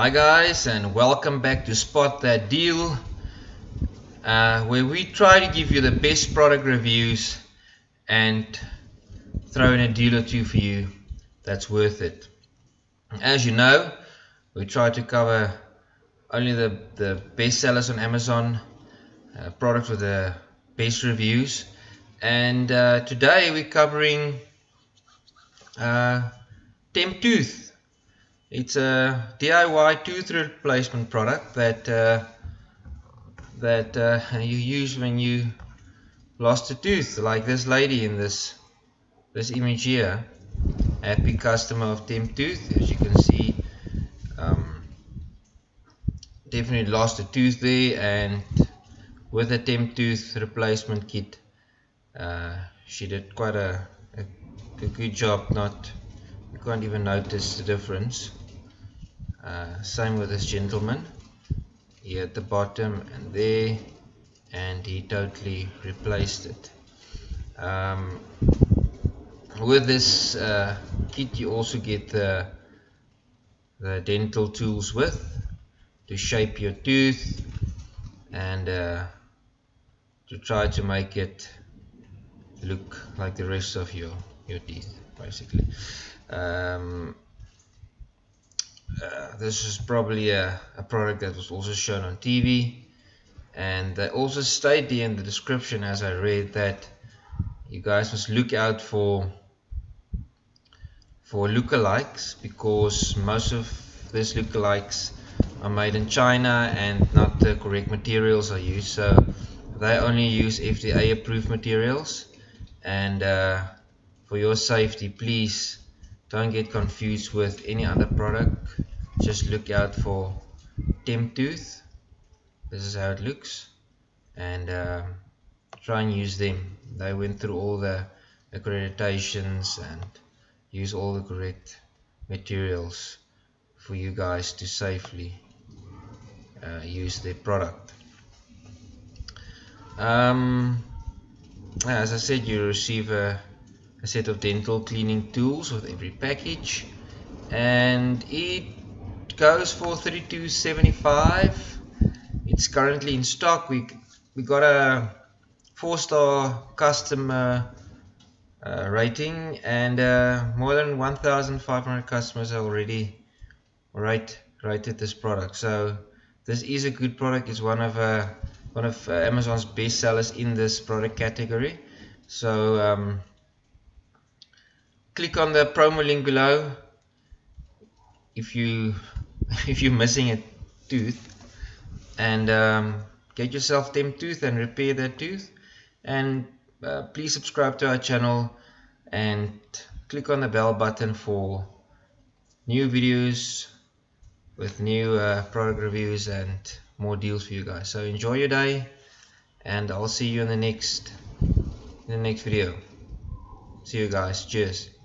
Hi guys and welcome back to Spot That Deal uh, where we try to give you the best product reviews and throw in a deal or two for you that's worth it. As you know we try to cover only the, the best sellers on Amazon uh, products with the best reviews and uh, today we're covering uh, Tooth. It's a DIY tooth replacement product that uh, that uh, you use when you lost a tooth, like this lady in this this image here. Happy customer of Tooth, as you can see. Um, definitely lost a tooth there, and with a Temp Tooth replacement kit, uh, she did quite a, a, a good job. Not you can't even notice the difference uh, same with this gentleman. Here at the bottom and there and he totally replaced it. Um, with this uh, kit you also get the, the dental tools with to shape your tooth and uh, to try to make it look like the rest of your your teeth basically. Um, uh, this is probably a, a product that was also shown on TV and they also state in the description as I read that you guys must look out for for lookalikes because most of these lookalikes are made in China and not the correct materials are used. So they only use FDA approved materials. And uh, for your safety please don't get confused with any other product just look out for Tooth. this is how it looks. And uh, try and use them. They went through all the accreditations and use all the correct materials for you guys to safely uh, use their product. Um, as I said you receive a a set of dental cleaning tools with every package. And it goes for 32.75 it's currently in stock. We we got a four star customer uh, rating and uh, more than 1,500 customers already rate rated this product. So this is a good product. It's one of uh, one of uh, Amazon's best sellers in this product category. So um, click on the promo link below. If you if you're missing a tooth and um, get yourself Temp Tooth and repair that tooth. And uh, please subscribe to our channel and click on the bell button for new videos with new uh, product reviews and more deals for you guys. So enjoy your day and I'll see you in the next in the next video. See you guys. Cheers